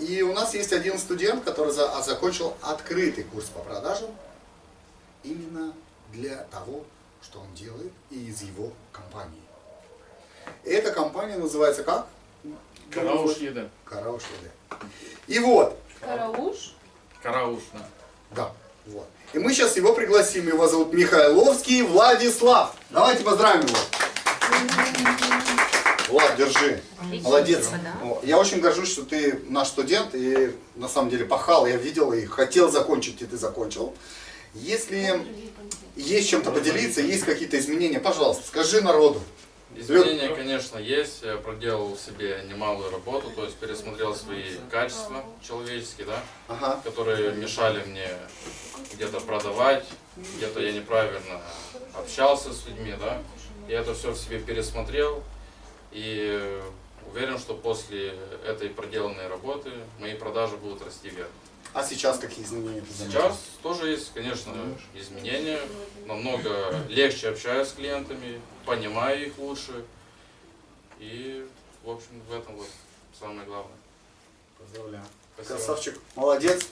И у нас есть один студент, который за- а, закончил открытый курс по продажам именно для того, что он делает и из его компании. Эта компания называется как? Карауш еда. Карауш ЕД. И вот, Карауш. Карауш, да. да, вот. И мы сейчас его пригласим. Его зовут Михайловский Владислав. Давайте поздравим его. Влад, держи. Молодец. О, Я очень горжусь, что ты наш студент и на самом деле пахал, я видел и хотел закончить, и ты закончил. Если есть чем-то поделиться, есть какие-то изменения, пожалуйста, скажи народу. Изменения, конечно, есть. Я проделал себе немалую работу, то есть пересмотрел свои качества человеческие, да, Ага. которые мешали мне где-то продавать, где-то я неправильно общался с людьми, да. Я это все в себе пересмотрел и уверен, что после этой проделанной работы мои продажи будут расти вверх. А сейчас какие изменения? Сейчас тоже есть, конечно, изменения. Намного легче общаюсь с клиентами, понимаю их лучше. И, в общем, в этом вот самое главное. Поздравляю. Спасибо. Красавчик, молодец.